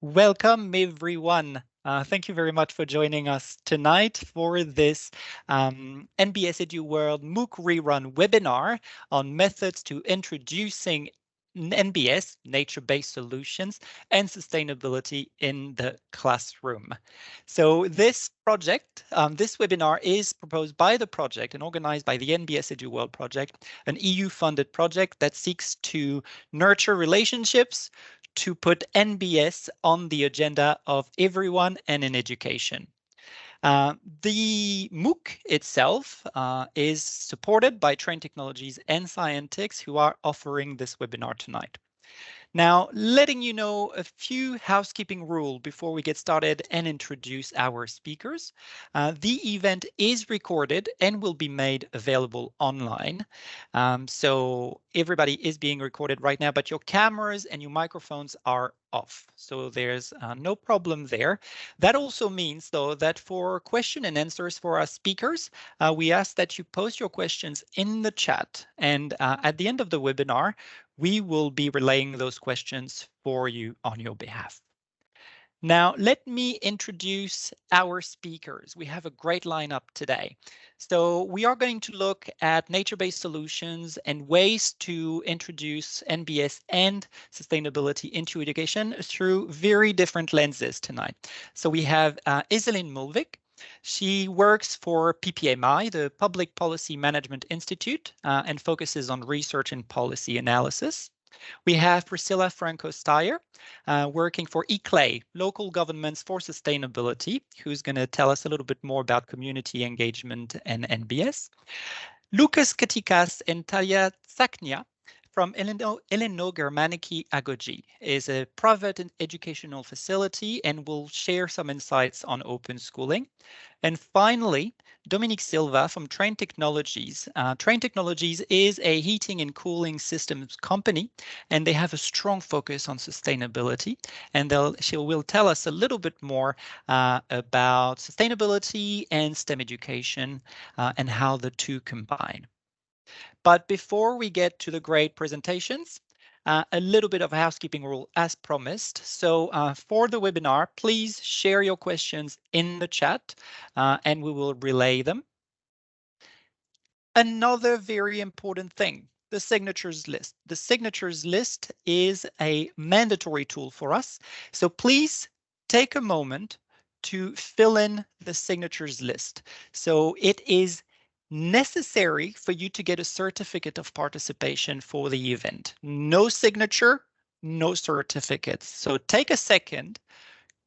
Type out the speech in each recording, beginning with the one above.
Welcome, everyone. Uh, thank you very much for joining us tonight for this um, NBS EduWorld MOOC rerun webinar on methods to introducing NBS, nature-based solutions, and sustainability in the classroom. So this project, um, this webinar is proposed by the project and organized by the NBS EduWorld project, an EU-funded project that seeks to nurture relationships to put NBS on the agenda of everyone and in education. Uh, the MOOC itself uh, is supported by Trane Technologies and Scientix who are offering this webinar tonight. Now, letting you know a few housekeeping rules before we get started and introduce our speakers. Uh, the event is recorded and will be made available online. Um, so everybody is being recorded right now, but your cameras and your microphones are off. So there's uh, no problem there. That also means, though, that for question and answers for our speakers, uh, we ask that you post your questions in the chat. And uh, at the end of the webinar, we will be relaying those questions for you on your behalf. Now, let me introduce our speakers. We have a great lineup today. So we are going to look at nature-based solutions and ways to introduce NBS and sustainability into education through very different lenses tonight. So we have uh, Iselin Mulvik, she works for PPMI, the Public Policy Management Institute, uh, and focuses on research and policy analysis. We have Priscilla Franco Steyer uh, working for ICLEI, Local Governments for Sustainability, who's going to tell us a little bit more about community engagement and NBS. Lucas Katikas and Thalia Tsaknia from Eleno Germaniki Agogi is a private educational facility and will share some insights on open schooling. And finally, Dominique Silva from Trane Technologies. Uh, Trane Technologies is a heating and cooling systems company, and they have a strong focus on sustainability. And she will tell us a little bit more uh, about sustainability and STEM education uh, and how the two combine. But before we get to the great presentations, uh, a little bit of housekeeping rule as promised. So uh, for the webinar, please share your questions in the chat uh, and we will relay them. Another very important thing, the signatures list. The signatures list is a mandatory tool for us. So please take a moment to fill in the signatures list. So it is necessary for you to get a certificate of participation for the event. No signature, no certificates. So take a second.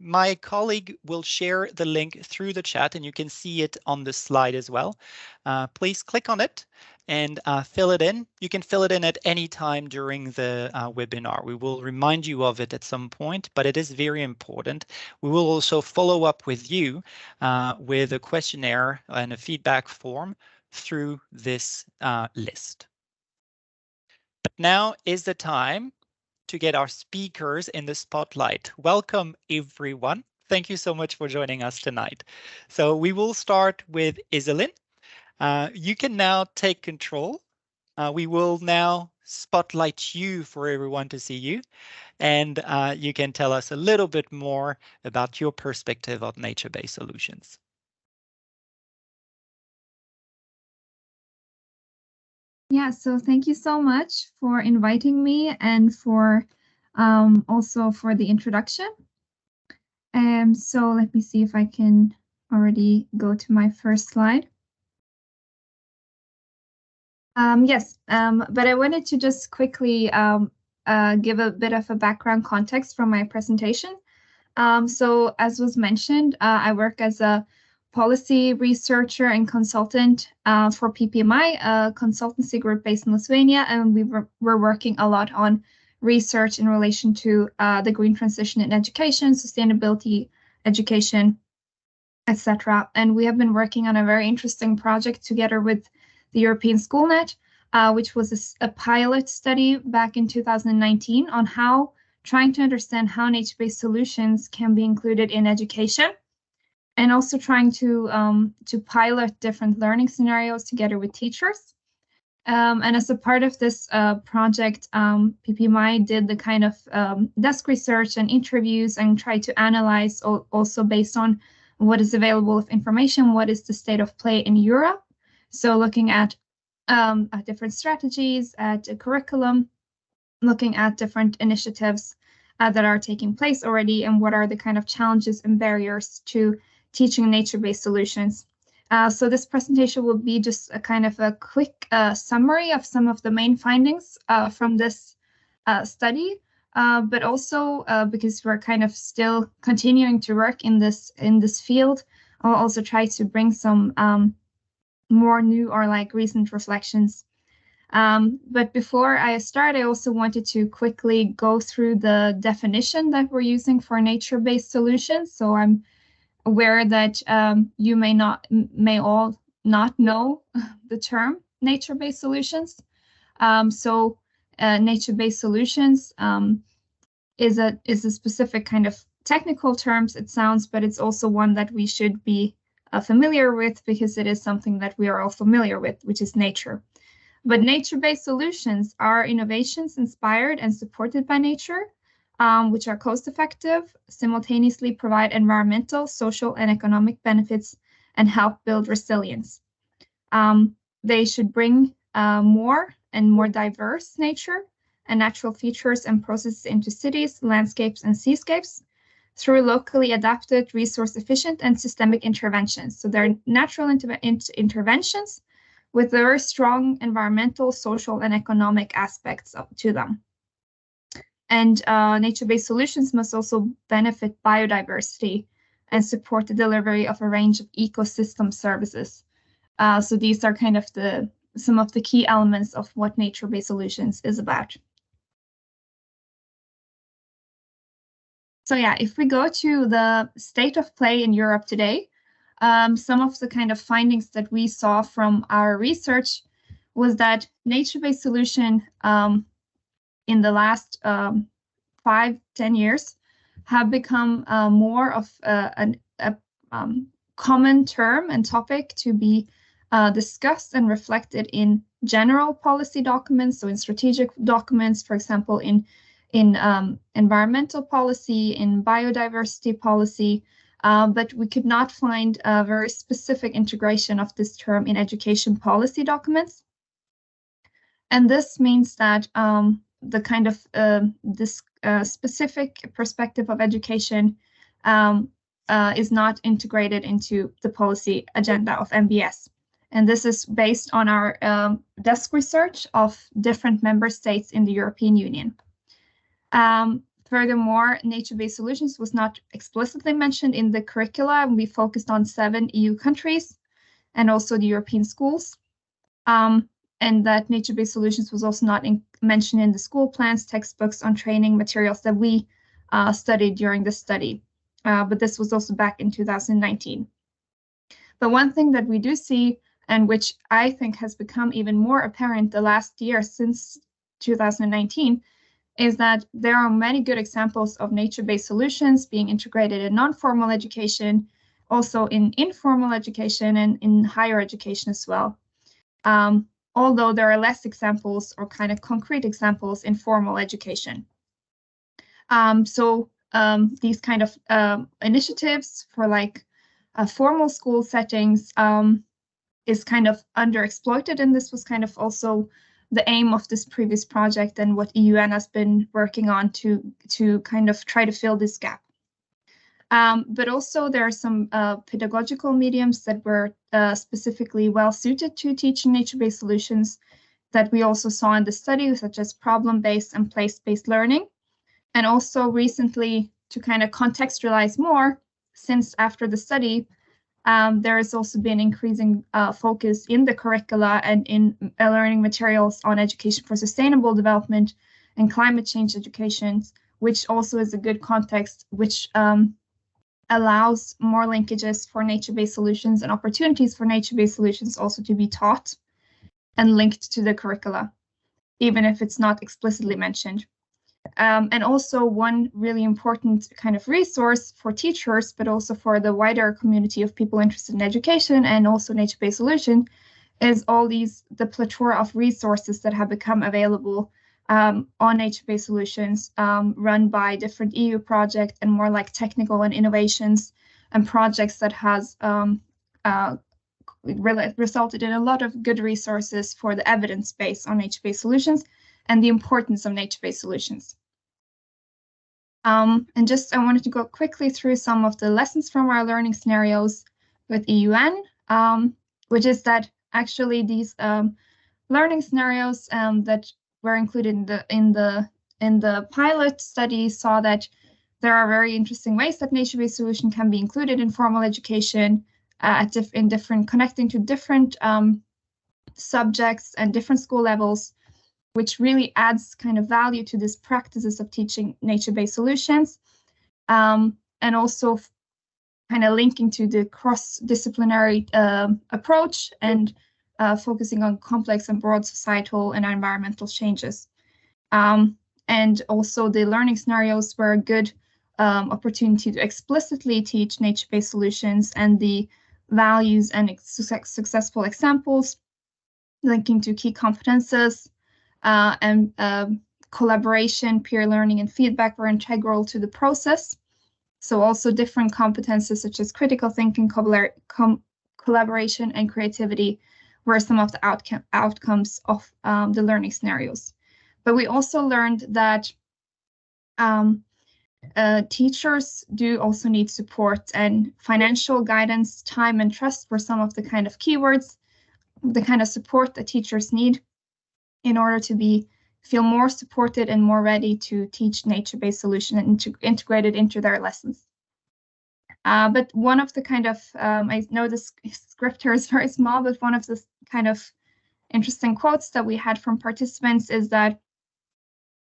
My colleague will share the link through the chat and you can see it on the slide as well. Uh, please click on it and uh, fill it in. You can fill it in at any time during the uh, webinar. We will remind you of it at some point, but it is very important. We will also follow up with you uh, with a questionnaire and a feedback form through this uh, list. But now is the time to get our speakers in the spotlight. Welcome, everyone. Thank you so much for joining us tonight. So we will start with Iselin. Uh, you can now take control. Uh, we will now spotlight you for everyone to see you. And uh, you can tell us a little bit more about your perspective on nature-based solutions. Yeah, so thank you so much for inviting me and for um, also for the introduction. Um, so let me see if I can already go to my first slide. Um, yes, um, but I wanted to just quickly um, uh, give a bit of a background context from my presentation. Um, so as was mentioned, uh, I work as a policy researcher and consultant uh, for PPMI, a consultancy group based in Lithuania, and we were, we're working a lot on research in relation to uh, the green transition in education, sustainability, education, etc. And we have been working on a very interesting project together with the European SchoolNet, uh, which was a, a pilot study back in 2019 on how trying to understand how nature-based solutions can be included in education and also trying to um, to pilot different learning scenarios together with teachers. Um, and as a part of this uh, project, um, PPMI did the kind of um, desk research and interviews and tried to analyze also based on what is available of information, what is the state of play in Europe. So looking at, um, at different strategies, at a curriculum, looking at different initiatives uh, that are taking place already and what are the kind of challenges and barriers to teaching nature-based solutions. Uh, so this presentation will be just a kind of a quick uh, summary of some of the main findings uh, from this uh, study, uh, but also uh, because we're kind of still continuing to work in this in this field, I'll also try to bring some um, more new or like recent reflections. Um, but before I start, I also wanted to quickly go through the definition that we're using for nature-based solutions. So I'm aware that um, you may not may all not know the term nature-based solutions. Um, so uh, nature-based solutions um, is a is a specific kind of technical terms it sounds, but it's also one that we should be uh, familiar with because it is something that we are all familiar with, which is nature. But nature-based solutions are innovations inspired and supported by nature um, which are cost effective, simultaneously provide environmental, social, and economic benefits, and help build resilience. Um, they should bring uh, more and more diverse nature and natural features and processes into cities, landscapes, and seascapes through locally adapted, resource efficient, and systemic interventions. So they're natural inter interventions with very strong environmental, social, and economic aspects to them. And uh, nature-based solutions must also benefit biodiversity and support the delivery of a range of ecosystem services. Uh, so these are kind of the some of the key elements of what nature-based solutions is about. So yeah, if we go to the state of play in Europe today, um, some of the kind of findings that we saw from our research was that nature-based solution um, in the last um, five, ten years have become uh, more of a, an, a um, common term and topic to be uh, discussed and reflected in general policy documents, so in strategic documents, for example, in in um, environmental policy, in biodiversity policy, uh, but we could not find a very specific integration of this term in education policy documents. And this means that um, the kind of uh, this uh, specific perspective of education um, uh, is not integrated into the policy agenda of NBS. And this is based on our um, desk research of different member states in the European Union. Um, furthermore, nature-based solutions was not explicitly mentioned in the curricula. We focused on seven EU countries and also the European schools. Um, and that nature-based solutions was also not in, mentioned in the school plans, textbooks on training materials that we uh, studied during the study. Uh, but this was also back in 2019. But one thing that we do see, and which I think has become even more apparent the last year since 2019, is that there are many good examples of nature-based solutions being integrated in non-formal education, also in informal education and in higher education as well. Um, although there are less examples or kind of concrete examples in formal education. Um, so um, these kind of uh, initiatives for like uh, formal school settings um, is kind of underexploited, and this was kind of also the aim of this previous project and what EUN has been working on to to kind of try to fill this gap. Um, but also there are some uh, pedagogical mediums that were uh, specifically well suited to teaching nature-based solutions that we also saw in the study, such as problem-based and place-based learning. And also recently, to kind of contextualize more, since after the study, um, there has also been increasing uh, focus in the curricula and in uh, learning materials on education for sustainable development and climate change education, which also is a good context, which um, allows more linkages for nature-based solutions and opportunities for nature-based solutions also to be taught and linked to the curricula, even if it's not explicitly mentioned. Um, and also one really important kind of resource for teachers, but also for the wider community of people interested in education and also nature-based solution is all these the plethora of resources that have become available um, on nature-based solutions um, run by different EU projects and more like technical and innovations and projects that has um, uh, re resulted in a lot of good resources for the evidence base on nature-based solutions and the importance of nature-based solutions. Um, and just I wanted to go quickly through some of the lessons from our learning scenarios with EUN, um, which is that actually these um, learning scenarios um, that were included in the in the in the pilot study saw that there are very interesting ways that nature-based solution can be included in formal education uh, in different connecting to different um, subjects and different school levels which really adds kind of value to these practices of teaching nature-based solutions um, and also kind of linking to the cross-disciplinary uh, approach and uh, focusing on complex and broad societal and environmental changes. Um, and also the learning scenarios were a good um, opportunity to explicitly teach nature-based solutions and the values and successful examples linking to key competences, uh, and uh, collaboration, peer learning, and feedback were integral to the process. So also different competences such as critical thinking, com collaboration, and creativity were some of the outcome outcomes of um, the learning scenarios. But we also learned that um, uh, teachers do also need support and financial guidance, time and trust were some of the kind of keywords, the kind of support that teachers need in order to be feel more supported and more ready to teach nature-based solution and to integrate it into their lessons. Uh, but one of the kind of, um, I know the script here is very small, but one of the kind of interesting quotes that we had from participants is that,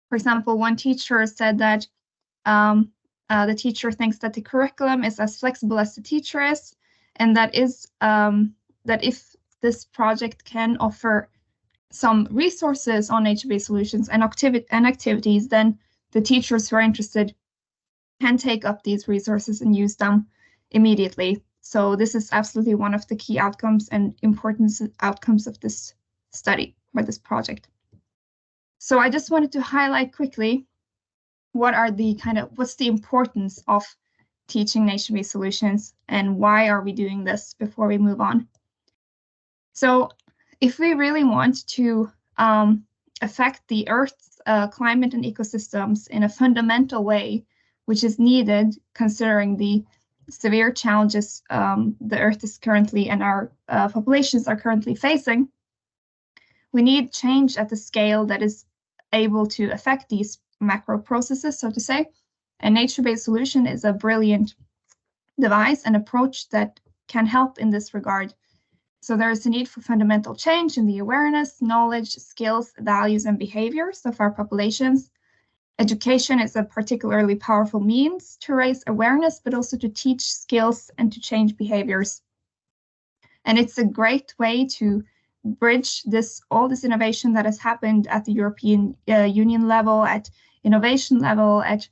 for example, one teacher said that um, uh, the teacher thinks that the curriculum is as flexible as the teacher is, and that is um, that if this project can offer some resources on nature-based solutions and, activi and activities, then the teachers who are interested can take up these resources and use them immediately. So this is absolutely one of the key outcomes and important outcomes of this study or this project. So I just wanted to highlight quickly what are the kind of what's the importance of teaching nature-based solutions and why are we doing this before we move on. So if we really want to um, affect the Earth's uh, climate and ecosystems in a fundamental way, which is needed considering the severe challenges um, the Earth is currently and our uh, populations are currently facing, we need change at the scale that is able to affect these macro processes, so to say. A nature-based solution is a brilliant device and approach that can help in this regard so there is a need for fundamental change in the awareness, knowledge, skills, values, and behaviors of our populations. Education is a particularly powerful means to raise awareness, but also to teach skills and to change behaviors. And it's a great way to bridge this all this innovation that has happened at the European uh, Union level, at innovation level, at,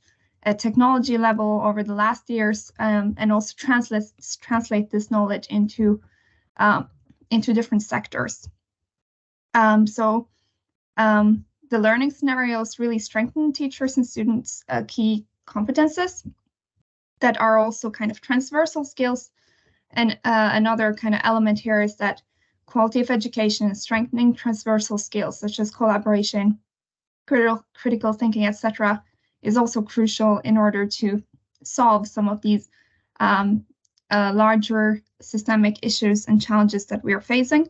technology level over the last years, um, and also translate translate this knowledge into um, into different sectors. Um, so um, the learning scenarios really strengthen teachers and students' uh, key competences that are also kind of transversal skills. And uh, another kind of element here is that quality of education and strengthening transversal skills such as collaboration, critical, critical thinking, etc., is also crucial in order to solve some of these um, uh, larger systemic issues and challenges that we are facing.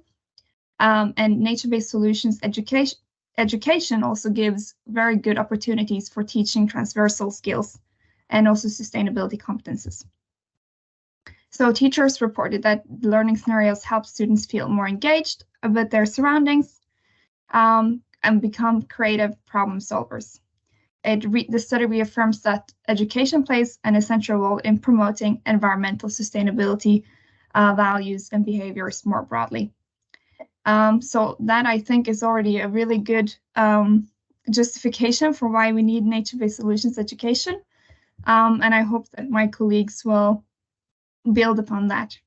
Um, and nature-based solutions education, education also gives very good opportunities for teaching transversal skills and also sustainability competences. So teachers reported that learning scenarios help students feel more engaged with their surroundings um, and become creative problem solvers. The study reaffirms that education plays an essential role in promoting environmental sustainability uh, values and behaviors more broadly. Um, so that I think is already a really good um, justification for why we need nature-based solutions education. Um, and I hope that my colleagues will build upon that.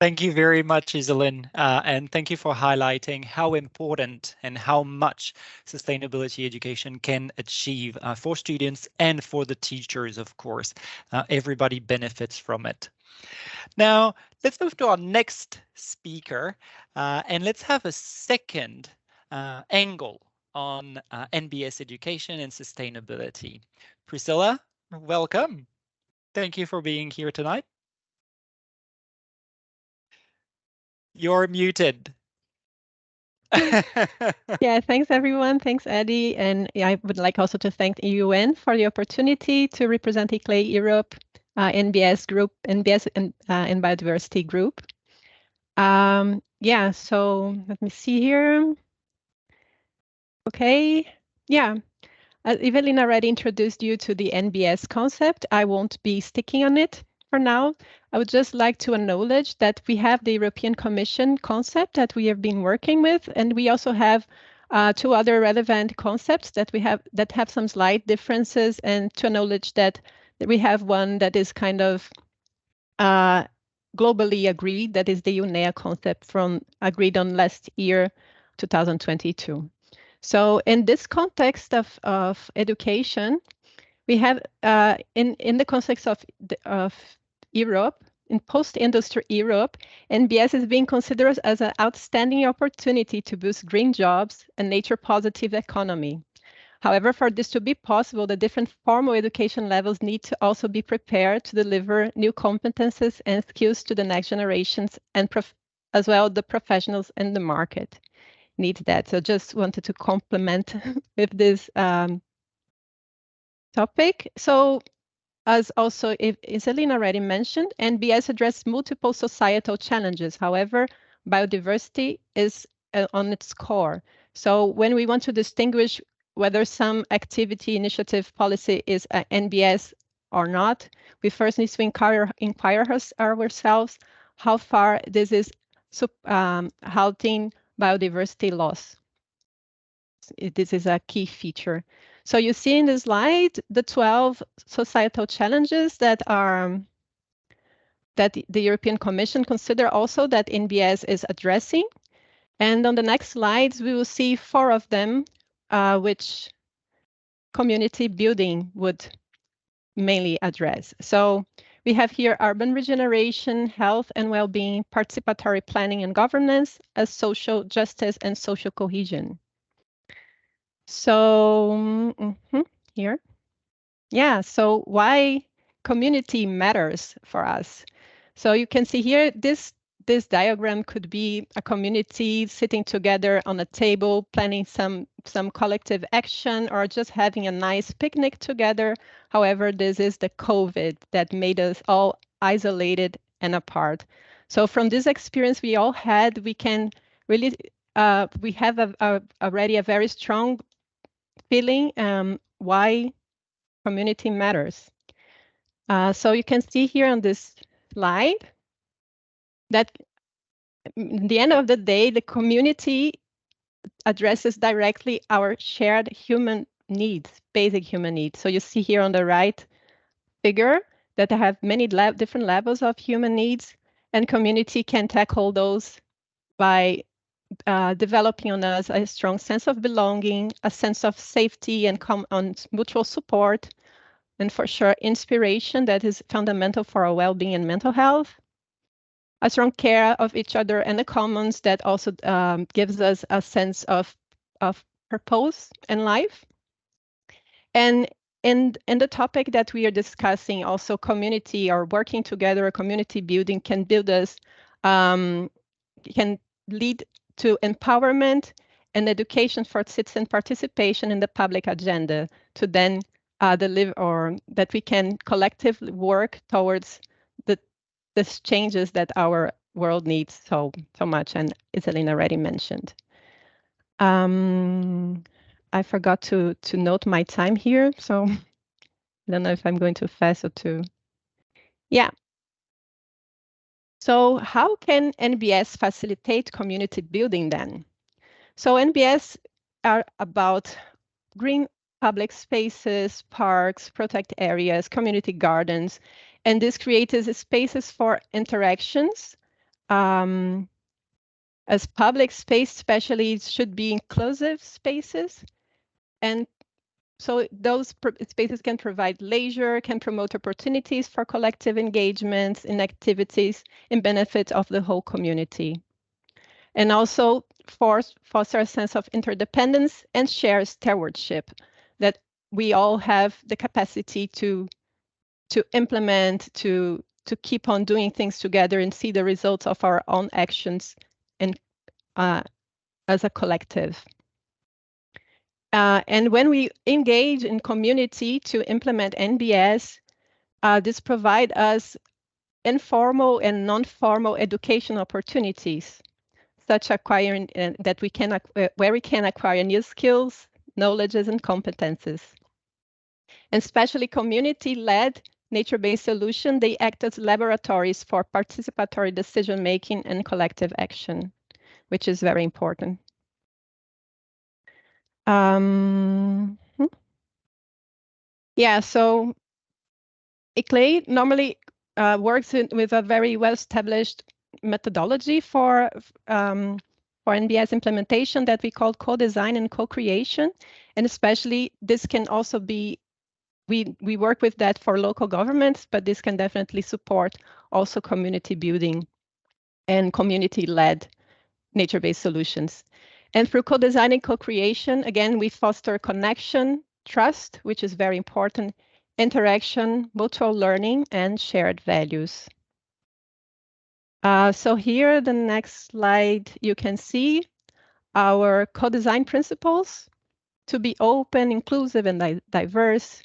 Thank you very much, Iselin, uh, and thank you for highlighting how important and how much sustainability education can achieve uh, for students and for the teachers, of course. Uh, everybody benefits from it. Now, let's move to our next speaker, uh, and let's have a second uh, angle on uh, NBS education and sustainability. Priscilla, welcome. Thank you for being here tonight. You're muted. yeah, thanks everyone. Thanks, Eddie. And I would like also to thank the EUN for the opportunity to represent ICLEI Europe, uh, NBS group, NBS and, uh, and biodiversity group. Um, yeah, so let me see here. Okay, yeah. As Evelyn already introduced you to the NBS concept, I won't be sticking on it for now. I would just like to acknowledge that we have the European Commission concept that we have been working with, and we also have uh, two other relevant concepts that we have that have some slight differences, and to acknowledge that we have one that is kind of uh, globally agreed, that is the UNEA concept from agreed on last year, 2022. So in this context of, of education, we have uh, in, in the context of, of Europe, in post-industry Europe, NBS is being considered as an outstanding opportunity to boost green jobs and nature-positive economy. However, for this to be possible, the different formal education levels need to also be prepared to deliver new competences and skills to the next generations and as well the professionals in the market need that. So just wanted to complement with this um, topic. So as also Iselin already mentioned, NBS addressed multiple societal challenges. However, biodiversity is uh, on its core. So when we want to distinguish whether some activity, initiative, policy is uh, NBS or not, we first need to inquire, inquire ourselves how far this is um, halting biodiversity loss. This is a key feature. So you see in the slide the 12 societal challenges that are that the European Commission consider also that NBS is addressing. And on the next slides, we will see four of them, uh, which community building would mainly address. So we have here urban regeneration, health and well-being, participatory planning and governance, as social justice and social cohesion. So mm -hmm, here, yeah, so why community matters for us. So you can see here, this, this diagram could be a community sitting together on a table, planning some, some collective action or just having a nice picnic together. However, this is the COVID that made us all isolated and apart. So from this experience we all had, we can really uh, we have a, a, already a very strong feeling um, why community matters. Uh, so you can see here on this slide that in the end of the day, the community addresses directly our shared human needs, basic human needs. So you see here on the right figure that I have many different levels of human needs and community can tackle those by uh, developing on us a strong sense of belonging, a sense of safety and on mutual support, and for sure inspiration that is fundamental for our well-being and mental health. A strong care of each other and the commons that also um, gives us a sense of, of purpose in life. And in, in the topic that we are discussing, also community or working together, community building can build us, um, can lead to empowerment and education for citizen participation in the public agenda to then uh, deliver or that we can collectively work towards the changes that our world needs so so much and Iselina already mentioned. Um, I forgot to to note my time here, so I don't know if I'm going too fast or too. Yeah, so how can NBS facilitate community building then? So NBS are about green public spaces, parks, protect areas, community gardens, and this creates spaces for interactions um, as public space, especially, should be inclusive spaces. And so those spaces can provide leisure, can promote opportunities for collective engagements in activities in benefit of the whole community. And also force, foster a sense of interdependence and shared stewardship that we all have the capacity to to implement, to to keep on doing things together and see the results of our own actions and uh, as a collective. Uh, and when we engage in community to implement NBS, uh, this provide us informal and non-formal education opportunities, such acquiring uh, that we can uh, where we can acquire new skills, knowledges, and competences. And especially community-led nature-based solution, they act as laboratories for participatory decision-making and collective action, which is very important. Um, hmm. yeah, so ICLEI normally uh, works in, with a very well-established methodology for um, for NBS implementation that we call co-design and co-creation. And especially this can also be we we work with that for local governments, but this can definitely support also community building and community-led nature-based solutions. And through co-design and co-creation, again, we foster connection, trust, which is very important, interaction, mutual learning, and shared values. Uh, so here, the next slide, you can see our co-design principles to be open, inclusive, and di diverse,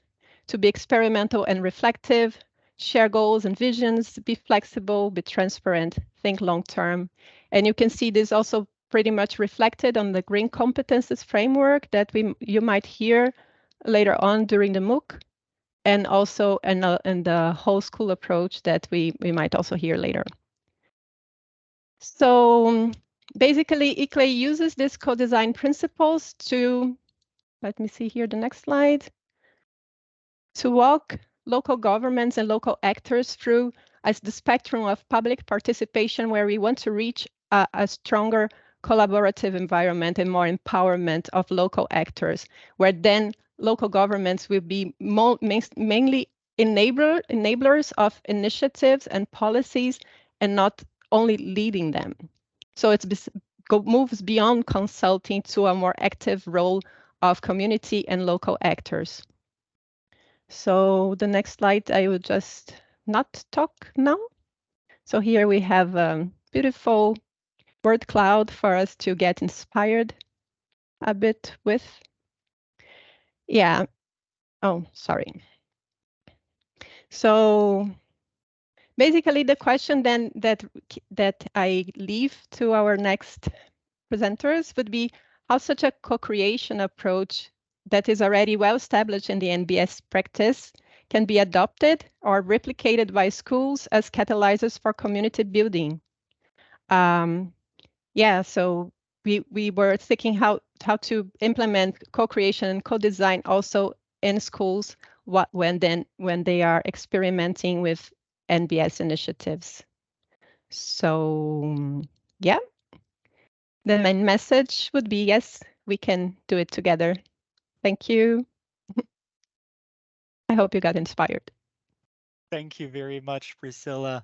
to be experimental and reflective, share goals and visions, be flexible, be transparent, think long-term. And you can see this also pretty much reflected on the green competences framework that we you might hear later on during the MOOC, and also in, a, in the whole school approach that we, we might also hear later. So basically, ICLEI uses these co-design principles to, let me see here the next slide, to walk local governments and local actors through as the spectrum of public participation where we want to reach a, a stronger collaborative environment and more empowerment of local actors, where then local governments will be mainly enabler, enablers of initiatives and policies and not only leading them. So it moves beyond consulting to a more active role of community and local actors. So the next slide, I will just not talk now. So here we have a beautiful word cloud for us to get inspired a bit with. Yeah. Oh, sorry. So basically the question then that that I leave to our next presenters would be how such a co-creation approach that is already well established in the NBS practice can be adopted or replicated by schools as catalyzers for community building. Um, yeah, so we, we were thinking how, how to implement co-creation and co-design also in schools what, when, then, when they are experimenting with NBS initiatives. So yeah, the main message would be, yes, we can do it together. Thank you. I hope you got inspired. Thank you very much, Priscilla.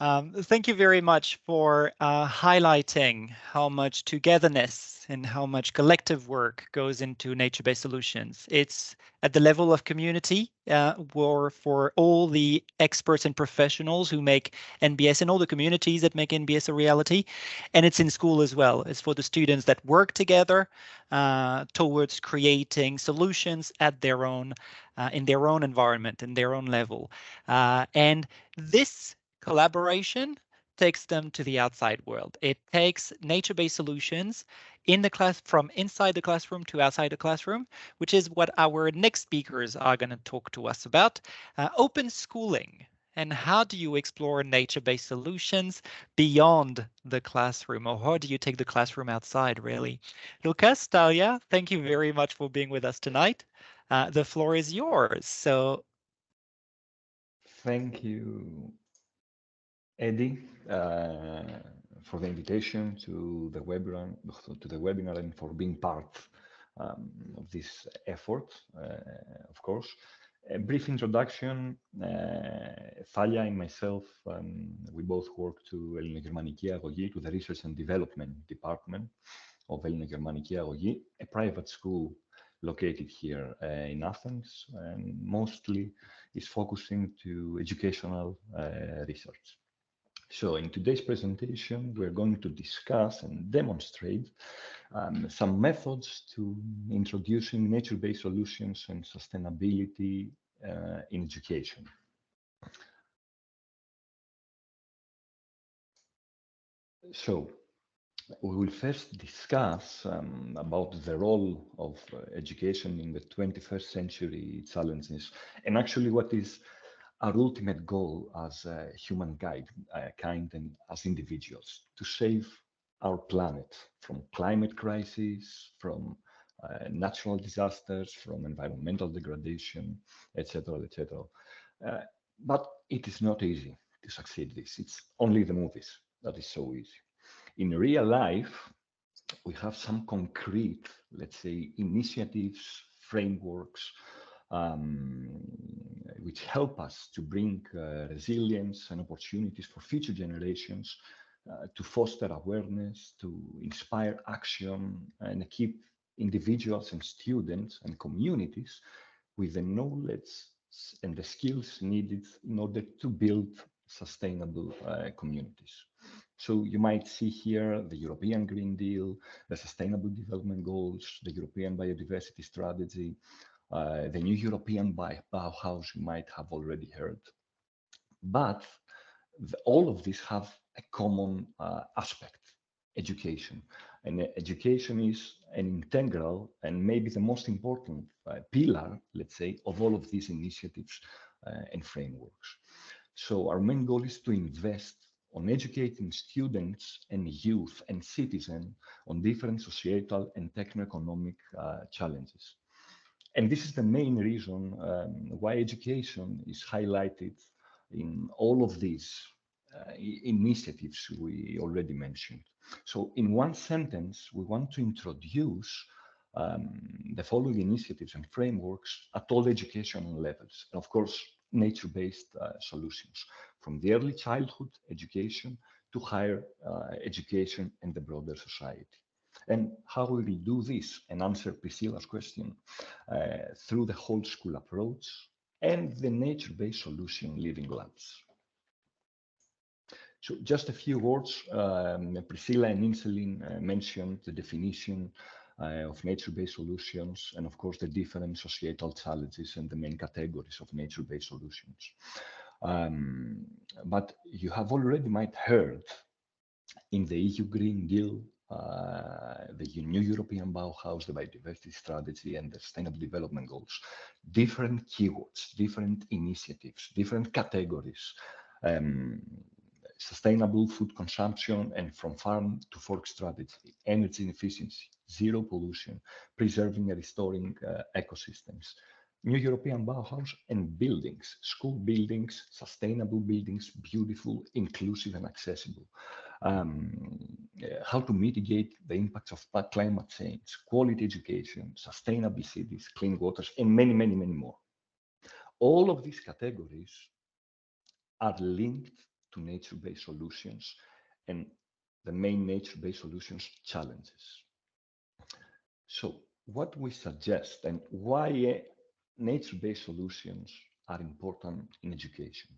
Um, thank you very much for uh, highlighting how much togetherness and how much collective work goes into nature-based solutions. It's at the level of community uh, or for all the experts and professionals who make NBS and all the communities that make NBS a reality. And it's in school as well. It's for the students that work together uh, towards creating solutions at their own, uh, in their own environment, in their own level. Uh, and this collaboration takes them to the outside world. It takes nature-based solutions in the class from inside the classroom to outside the classroom, which is what our next speakers are going to talk to us about. Uh, open schooling and how do you explore nature-based solutions beyond the classroom or how do you take the classroom outside really? Lucas, Thalia, thank you very much for being with us tonight. Uh, the floor is yours. So Thank you. Eddie, uh, for the invitation to the webinar, to the webinar and for being part um, of this effort, uh, of course. A brief introduction, uh, Thalia and myself, um, we both work to Ελληνογερμανική Αγωγή, to the Research and Development Department of Ελληνογερμανική Αγωγή, a private school located here uh, in Athens and mostly is focusing to educational uh, research. So in today's presentation, we're going to discuss and demonstrate um, some methods to introducing nature-based solutions and sustainability uh, in education. So we will first discuss um, about the role of uh, education in the 21st century challenges and actually what is our ultimate goal as uh, humankind uh, kind and as individuals to save our planet from climate crisis, from uh, natural disasters, from environmental degradation, etc., etc. Uh, but it is not easy to succeed this. It's only the movies that is so easy. In real life, we have some concrete, let's say, initiatives, frameworks, um, which help us to bring uh, resilience and opportunities for future generations, uh, to foster awareness, to inspire action, and keep individuals and students and communities with the knowledge and the skills needed in order to build sustainable uh, communities. So you might see here the European Green Deal, the Sustainable Development Goals, the European Biodiversity Strategy, uh, the new European Bauhaus you might have already heard. But the, all of these have a common uh, aspect, education. And education is an integral and maybe the most important uh, pillar, let's say, of all of these initiatives uh, and frameworks. So our main goal is to invest on educating students and youth and citizens on different societal and techno-economic uh, challenges. And this is the main reason um, why education is highlighted in all of these uh, initiatives we already mentioned. So in one sentence, we want to introduce um, the following initiatives and frameworks at all educational levels. And of course, nature-based uh, solutions, from the early childhood education to higher uh, education and the broader society. And how we will do this and answer Priscilla's question uh, through the whole school approach and the nature-based solution living labs. So just a few words, um, Priscilla and Iselin uh, mentioned the definition uh, of nature-based solutions and of course the different societal challenges and the main categories of nature-based solutions. Um, but you have already might heard in the EU Green Deal the new European Bauhaus, the biodiversity strategy, and the sustainable development goals. Different keywords, different initiatives, different categories. Um, sustainable food consumption and from farm to fork strategy, energy efficiency, zero pollution, preserving and restoring uh, ecosystems, new European Bauhaus and buildings, school buildings, sustainable buildings, beautiful, inclusive and accessible um, how to mitigate the impacts of climate change, quality education, sustainable cities, clean waters, and many, many, many more. All of these categories are linked to nature-based solutions and the main nature-based solutions challenges. So what we suggest and why nature-based solutions are important in education.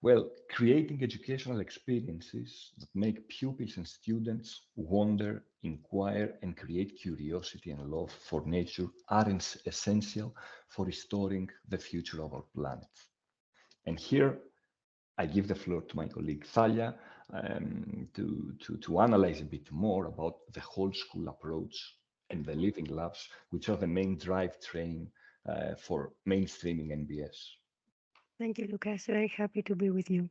Well, creating educational experiences that make pupils and students wonder, inquire, and create curiosity and love for nature are essential for restoring the future of our planet. And here, I give the floor to my colleague Thalia um, to, to, to analyze a bit more about the whole school approach and the living labs, which are the main drive train uh, for mainstreaming NBS. Thank you, Lucas. Very happy to be with you.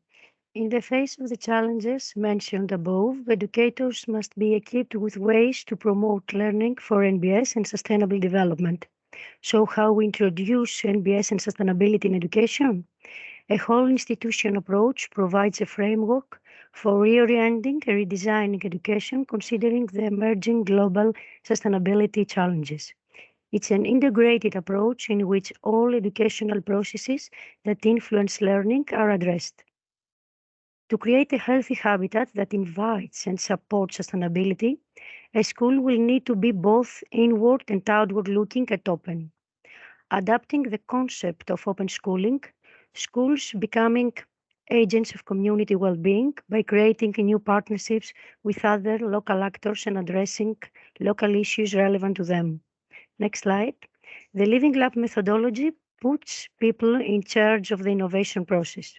In the face of the challenges mentioned above, educators must be equipped with ways to promote learning for NBS and sustainable development. So how we introduce NBS and sustainability in education? A whole institution approach provides a framework for reorienting and redesigning education considering the emerging global sustainability challenges. It's an integrated approach in which all educational processes that influence learning are addressed. To create a healthy habitat that invites and supports sustainability, a school will need to be both inward and outward looking at open. Adapting the concept of open schooling, schools becoming agents of community well-being by creating new partnerships with other local actors and addressing local issues relevant to them. Next slide. The Living Lab methodology puts people in charge of the innovation process.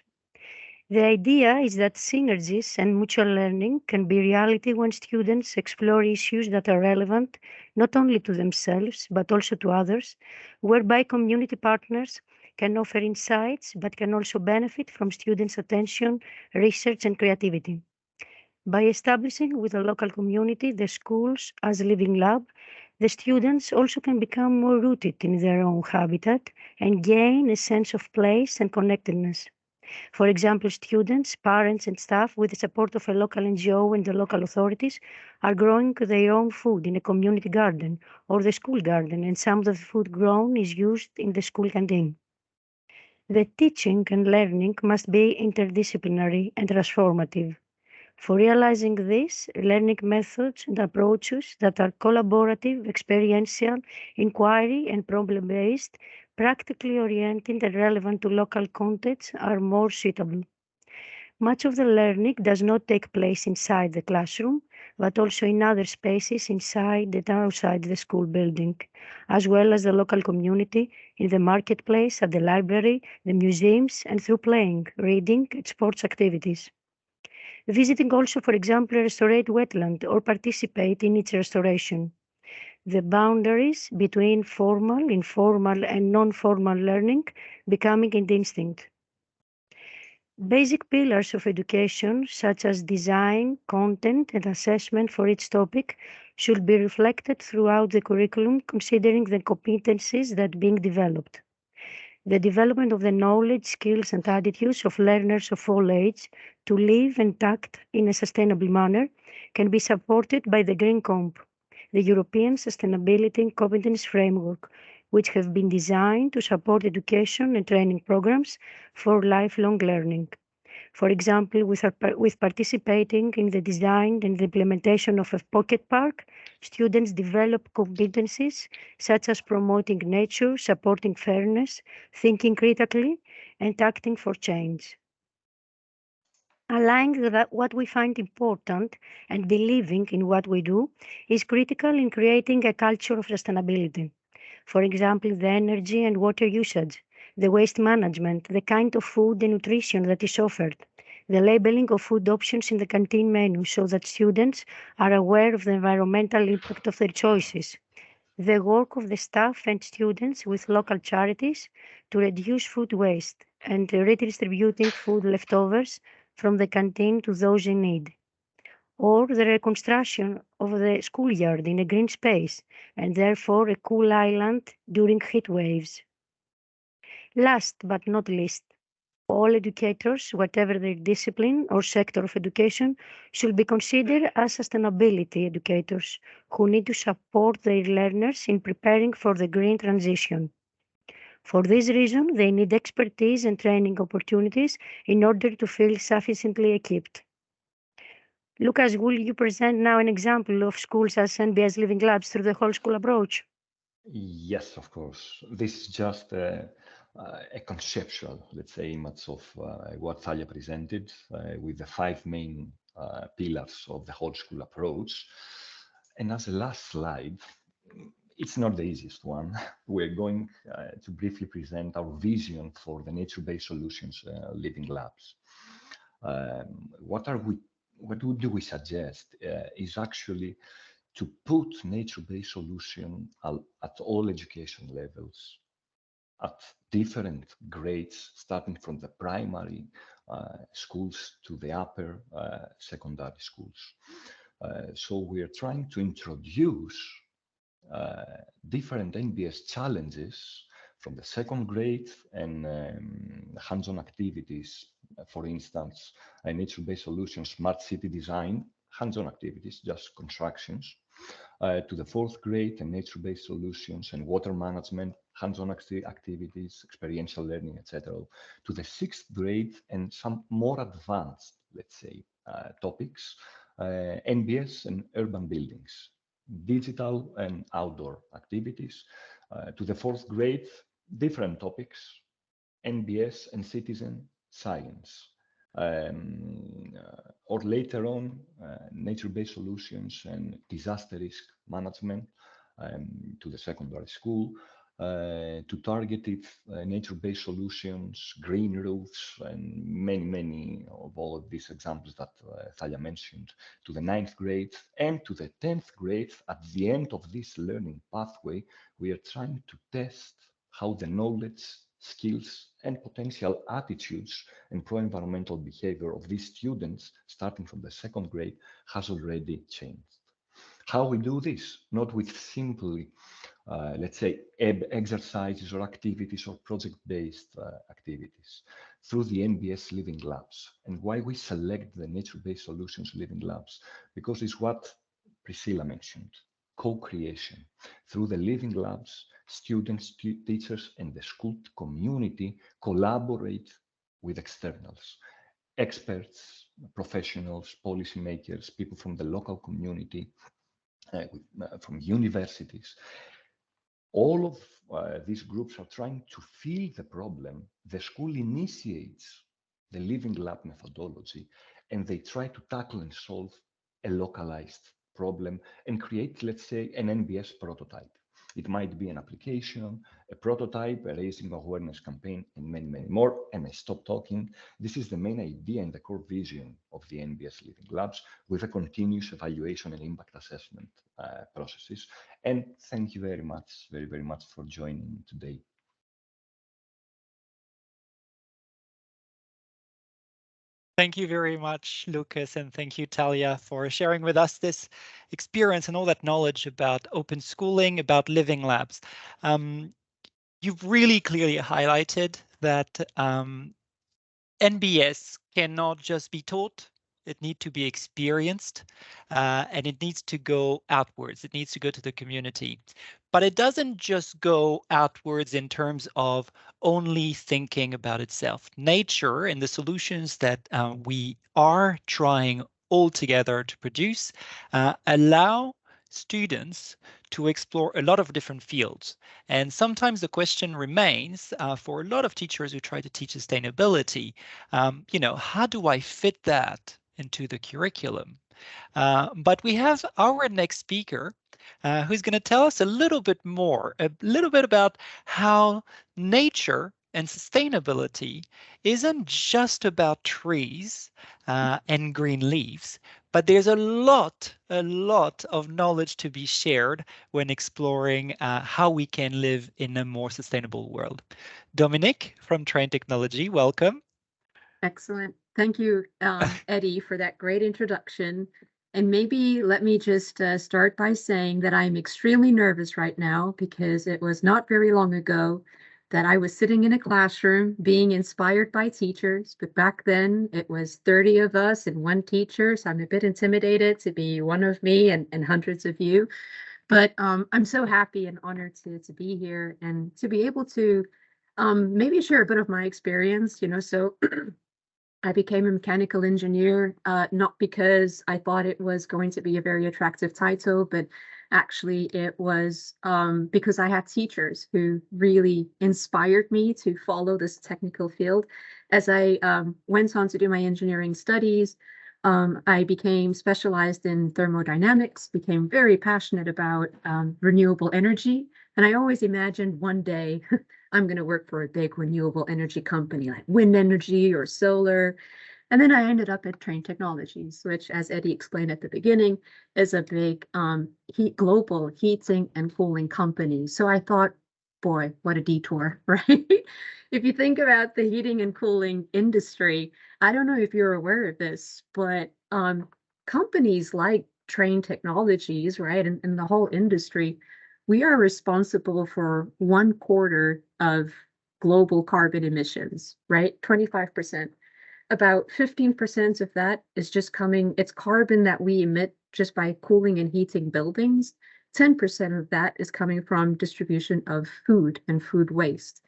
The idea is that synergies and mutual learning can be reality when students explore issues that are relevant not only to themselves but also to others, whereby community partners can offer insights but can also benefit from students' attention, research, and creativity. By establishing with the local community the schools as living lab, the students also can become more rooted in their own habitat and gain a sense of place and connectedness. For example, students, parents, and staff, with the support of a local NGO and the local authorities, are growing their own food in a community garden or the school garden, and some of the food grown is used in the school canteen. The teaching and learning must be interdisciplinary and transformative. For realizing this, learning methods and approaches that are collaborative, experiential, inquiry, and problem-based, practically oriented and relevant to local contexts are more suitable. Much of the learning does not take place inside the classroom, but also in other spaces inside and outside the school building, as well as the local community, in the marketplace, at the library, the museums, and through playing, reading, and sports activities visiting also, for example, a restored wetland or participate in its restoration. The boundaries between formal, informal, and non-formal learning becoming indistinct. Basic pillars of education, such as design, content, and assessment for each topic, should be reflected throughout the curriculum, considering the competencies that being developed. The development of the knowledge, skills, and attitudes of learners of all ages to live and act in a sustainable manner can be supported by the Green Comp, the European Sustainability and Competence Framework, which have been designed to support education and training programs for lifelong learning. For example, with, our, with participating in the design and the implementation of a pocket park, students develop competencies such as promoting nature, supporting fairness, thinking critically, and acting for change. Aligning what we find important and believing in what we do is critical in creating a culture of sustainability. For example, the energy and water usage, the waste management, the kind of food and nutrition that is offered, the labeling of food options in the canteen menu so that students are aware of the environmental impact of their choices, the work of the staff and students with local charities to reduce food waste and redistributing food leftovers from the canteen to those in need, or the reconstruction of the schoolyard in a green space and therefore a cool island during heat waves. Last but not least, all educators, whatever their discipline or sector of education, should be considered as sustainability educators who need to support their learners in preparing for the green transition. For this reason, they need expertise and training opportunities in order to feel sufficiently equipped. Lucas, will you present now an example of schools as NBS Living Labs through the whole school approach? Yes, of course. This is just a, a conceptual, let's say, image of uh, what Thalia presented uh, with the five main uh, pillars of the whole school approach. And as a last slide, it's not the easiest one. We're going uh, to briefly present our vision for the nature-based solutions uh, living labs. Um, what are we? What do we suggest? Uh, is actually to put nature-based solution at all education levels, at different grades, starting from the primary uh, schools to the upper uh, secondary schools. Uh, so we are trying to introduce different NBS challenges from the second grade and um, hands-on activities, for instance, a nature-based solutions, smart city design, hands-on activities, just constructions, uh, to the fourth grade and nature-based solutions and water management, hands-on activities, experiential learning, etc. To the sixth grade and some more advanced, let's say, uh, topics, uh, NBS and urban buildings, digital and outdoor activities. Uh, to the fourth grade, different topics, NBS and citizen science. Um, uh, or later on, uh, nature-based solutions and disaster risk management um, to the secondary school, uh, to targeted uh, nature-based solutions, green roofs, and many, many of all of these examples that uh, Thalia mentioned, to the ninth grade and to the 10th grade. At the end of this learning pathway, we are trying to test how the knowledge, skills, and potential attitudes and pro-environmental behavior of these students, starting from the second grade, has already changed. How we do this? Not with simply uh, let's say, exercises or activities or project-based uh, activities through the NBS Living Labs. And why we select the nature-based solutions Living Labs? Because it's what Priscilla mentioned, co-creation. Through the Living Labs, students, teachers, and the school community collaborate with externals, experts, professionals, policymakers, people from the local community, uh, with, uh, from universities, all of uh, these groups are trying to feel the problem. The school initiates the living lab methodology and they try to tackle and solve a localized problem and create, let's say, an NBS prototype. It might be an application, a prototype, a raising awareness campaign, and many, many more. And I stop talking. This is the main idea and the core vision of the NBS Living Labs with a continuous evaluation and impact assessment uh, processes. And thank you very much, very, very much for joining today. Thank you very much, Lucas, and thank you, Thalia, for sharing with us this experience and all that knowledge about open schooling, about living labs. Um, you've really clearly highlighted that um, NBS cannot just be taught, it needs to be experienced uh, and it needs to go outwards. It needs to go to the community. But it doesn't just go outwards in terms of only thinking about itself. Nature and the solutions that uh, we are trying all together to produce uh, allow students to explore a lot of different fields. And sometimes the question remains uh, for a lot of teachers who try to teach sustainability, um, you know, how do I fit that into the curriculum. Uh, but we have our next speaker uh, who's going to tell us a little bit more, a little bit about how nature and sustainability isn't just about trees uh, and green leaves, but there's a lot, a lot of knowledge to be shared when exploring uh, how we can live in a more sustainable world. Dominic from Trane Technology, welcome. Excellent. Thank you, um, Eddie, for that great introduction. And maybe let me just uh, start by saying that I'm extremely nervous right now because it was not very long ago that I was sitting in a classroom being inspired by teachers. But back then it was 30 of us and one teacher. So I'm a bit intimidated to be one of me and, and hundreds of you. But um, I'm so happy and honored to, to be here and to be able to um, maybe share a bit of my experience, you know, so I became a mechanical engineer, uh, not because I thought it was going to be a very attractive title, but actually it was um, because I had teachers who really inspired me to follow this technical field. As I um, went on to do my engineering studies, um, I became specialized in thermodynamics, became very passionate about um, renewable energy. And I always imagined one day I'm going to work for a big renewable energy company like wind energy or solar. And then I ended up at Trane Technologies, which, as Eddie explained at the beginning, is a big um, heat global heating and cooling company. So I thought, boy, what a detour, right? if you think about the heating and cooling industry, I don't know if you're aware of this, but um, companies like Trane Technologies, right, and, and the whole industry, we are responsible for one quarter of global carbon emissions, right? 25%. About 15% of that is just coming, it's carbon that we emit just by cooling and heating buildings. 10% of that is coming from distribution of food and food waste.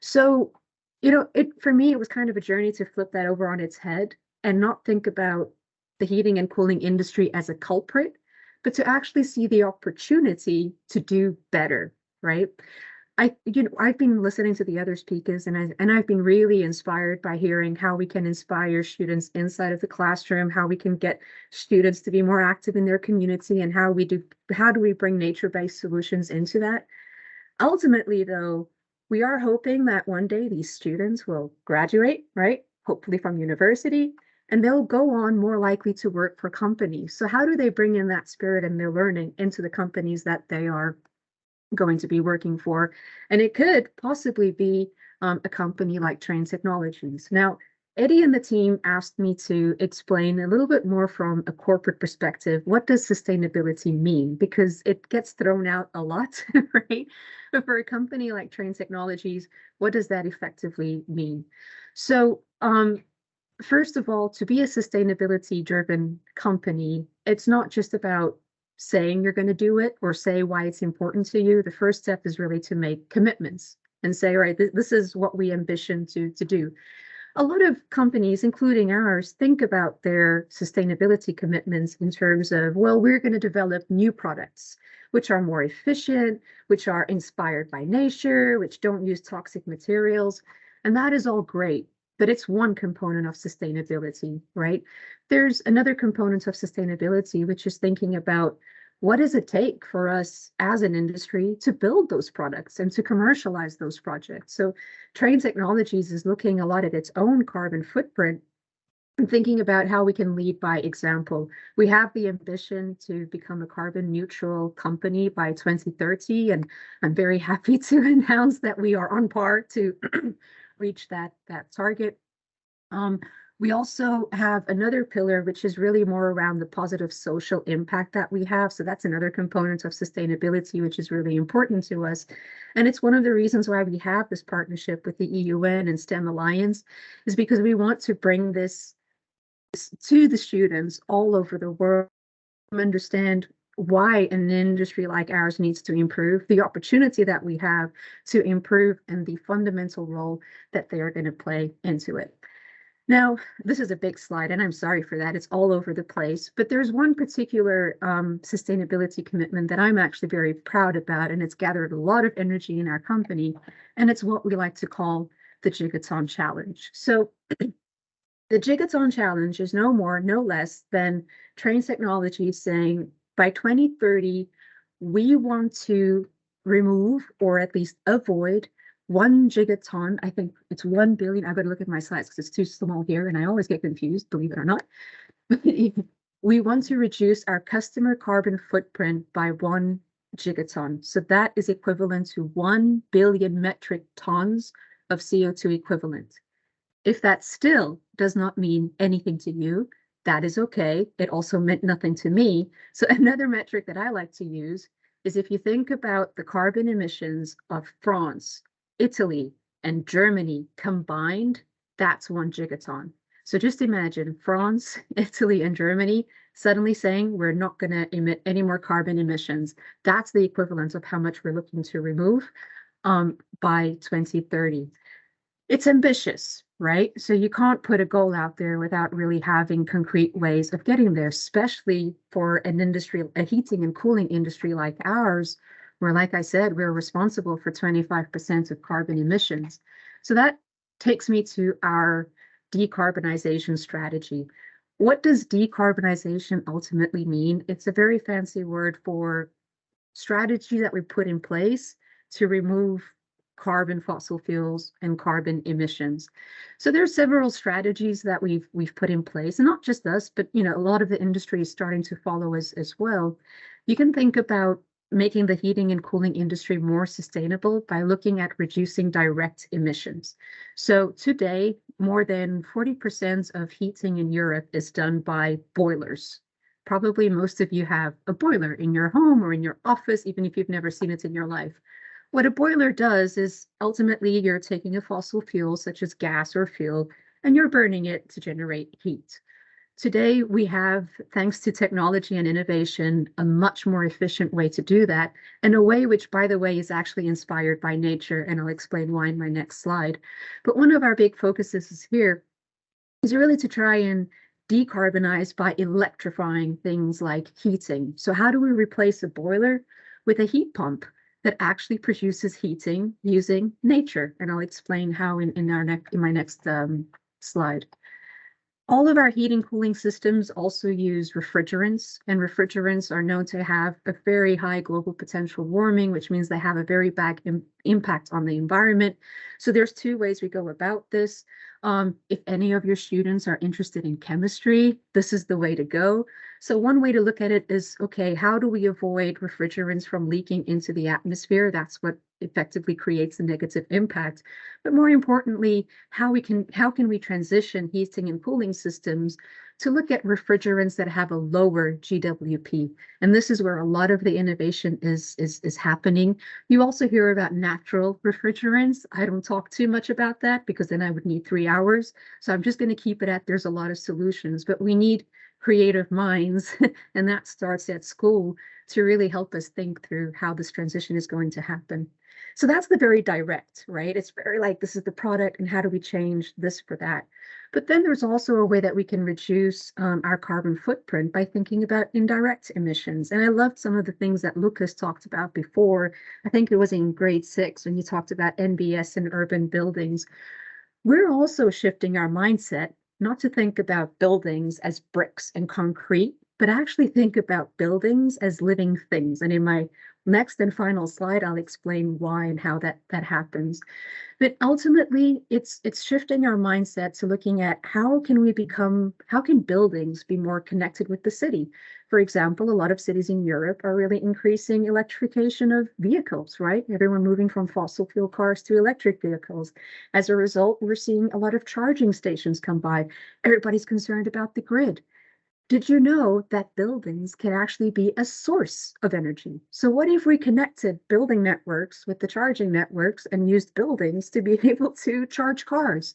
So, you know, it for me, it was kind of a journey to flip that over on its head and not think about the heating and cooling industry as a culprit, but to actually see the opportunity to do better, right? I, you know, I've been listening to the other speakers and I and I've been really inspired by hearing how we can inspire students inside of the classroom, how we can get students to be more active in their community and how we do how do we bring nature-based solutions into that. Ultimately, though, we are hoping that one day these students will graduate, right? Hopefully from university, and they'll go on more likely to work for companies. So how do they bring in that spirit and their learning into the companies that they are going to be working for. And it could possibly be um, a company like Trane Technologies. Now, Eddie and the team asked me to explain a little bit more from a corporate perspective. What does sustainability mean? Because it gets thrown out a lot, right? But for a company like Trane Technologies, what does that effectively mean? So, um, first of all, to be a sustainability driven company, it's not just about saying you're going to do it or say why it's important to you. The first step is really to make commitments and say, right, th- this is what we ambition to, to do. A lot of companies, including ours, think about their sustainability commitments in terms of, well, we're going to develop new products which are more efficient, which are inspired by nature, which don't use toxic materials. And that is all great but it's one component of sustainability, right? There's another component of sustainability, which is thinking about what does it take for us as an industry to build those products and to commercialize those projects? So Trane Technologies is looking a lot at its own carbon footprint and thinking about how we can lead by example. We have the ambition to become a carbon neutral company by 2030, and I'm very happy to announce that we are on par to reach that that target. Um, we also have another pillar, which is really more around the positive social impact that we have. So that's another component of sustainability, which is really important to us. And it's one of the reasons why we have this partnership with the EUN and STEM Alliance, is because we want to bring this to the students all over the world, understand why an industry like ours needs to improve, the opportunity that we have to improve, and the fundamental role that they are going to play into it. Now, this is a big slide, and I'm sorry for that. It's all over the place. But there's one particular um, sustainability commitment that I'm actually very proud about, and it's gathered a lot of energy in our company. And it's what we like to call the Gigaton Challenge. So the Gigaton Challenge is no more, no less than Trane Technology saying, by 2030, we want to remove or at least avoid one gigaton. I think it's 1 billion. I've got to look at my slides because it's too small here and I always get confused, believe it or not. we want to reduce our customer carbon footprint by one gigaton. So that is equivalent to 1 billion metric tons of CO2 equivalent. If that still does not mean anything to you, that is okay. It also meant nothing to me. So another metric that I like to use is if you think about the carbon emissions of France, Italy, and Germany combined, that's one gigaton. So just imagine France, Italy, and Germany suddenly saying we're not going to emit any more carbon emissions. That's the equivalent of how much we're looking to remove um, by 2030. It's ambitious, right? So you can't put a goal out there without really having concrete ways of getting there, especially for an industry, a heating and cooling industry like ours, where, like I said, we're responsible for 25% of carbon emissions. So that takes me to our decarbonization strategy. What does decarbonization ultimately mean? It's a very fancy word for strategy that we put in place to remove carbon fossil fuels and carbon emissions. So there are several strategies that we've we've put in place, and not just us, but you know, a lot of the industry is starting to follow us as well. You can think about making the heating and cooling industry more sustainable by looking at reducing direct emissions. So today, more than 40% of heating in Europe is done by boilers. Probably most of you have a boiler in your home or in your office, even if you've never seen it in your life. What a boiler does is ultimately you're taking a fossil fuel such as gas or fuel and you're burning it to generate heat. Today, we have, thanks to technology and innovation, a much more efficient way to do that, and a way which, by the way, is actually inspired by nature, and I'll explain why in my next slide. But one of our big focuses is here is really to try and decarbonize by electrifying things like heating. So how do we replace a boiler with a heat pump that actually produces heating using nature? And I'll explain how in, in our next in my next um, slide. All of our heating cooling systems also use refrigerants, and refrigerants are known to have a very high global potential warming, which means they have a very bad Im impact on the environment. So there's two ways we go about this. Um, if any of your students are interested in chemistry, this is the way to go. So one way to look at it is, okay, how do we avoid refrigerants from leaking into the atmosphere? That's what effectively creates a negative impact. But more importantly, how we can how can we transition heating and cooling systems to look at refrigerants that have a lower GWP. And this is where a lot of the innovation is, is, is happening. You also hear about natural refrigerants. I don't talk too much about that because then I would need three hours. So I'm just going to keep it at there's a lot of solutions, but we need creative minds, and that starts at school to really help us think through how this transition is going to happen. So that's the very direct, right? It's very like this is the product and how do we change this for that. But then there's also a way that we can reduce um, our carbon footprint by thinking about indirect emissions. And I loved some of the things that Lucas talked about before. I think it was in grade six when he talked about NBS and urban buildings. We're also shifting our mindset not to think about buildings as bricks and concrete, but actually think about buildings as living things. And in my next and final slide, I'll explain why and how that, that happens. But ultimately, it's it's shifting our mindset to looking at how can we become, how can buildings be more connected with the city? For example, a lot of cities in Europe are really increasing electrification of vehicles, right? Everyone moving from fossil fuel cars to electric vehicles. As a result, we're seeing a lot of charging stations come by. Everybody's concerned about the grid. Did you know that buildings can actually be a source of energy? So what if we connected building networks with the charging networks and used buildings to be able to charge cars?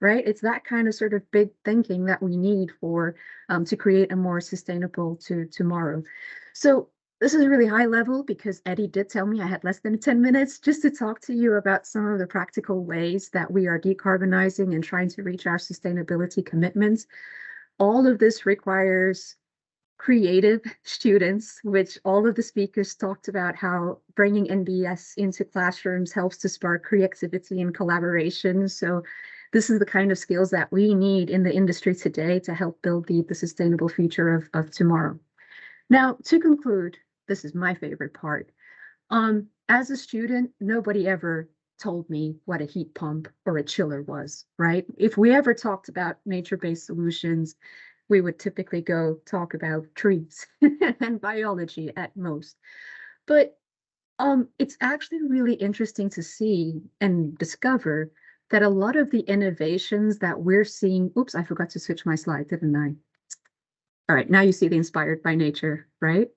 Right? It's that kind of sort of big thinking that we need for um, to create a more sustainable to tomorrow. So this is really high level because Eddie did tell me I had less than 10 minutes just to talk to you about some of the practical ways that we are decarbonizing and trying to reach our sustainability commitments all of this requires creative students, which all of the speakers talked about how bringing NBS into classrooms helps to spark creativity and collaboration. So this is the kind of skills that we need in the industry today to help build the, the sustainable future of, of tomorrow. Now, to conclude, this is my favorite part. Um, as a student, nobody ever told me what a heat pump or a chiller was, right? If we ever talked about nature-based solutions, we would typically go talk about trees and biology at most. But um, it's actually really interesting to see and discover that a lot of the innovations that we're seeing, oops, I forgot to switch my slide, didn't I? All right, now you see the inspired by nature, right?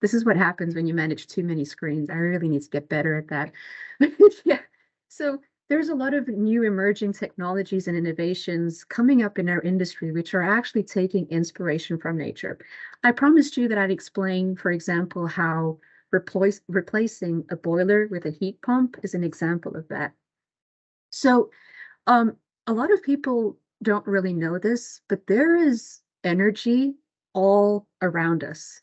This is what happens when you manage too many screens. I really need to get better at that. yeah. So there's a lot of new emerging technologies and innovations coming up in our industry, which are actually taking inspiration from nature. I promised you that I'd explain, for example, how replace, replacing a boiler with a heat pump is an example of that. So um, a lot of people don't really know this, but there is energy all around us.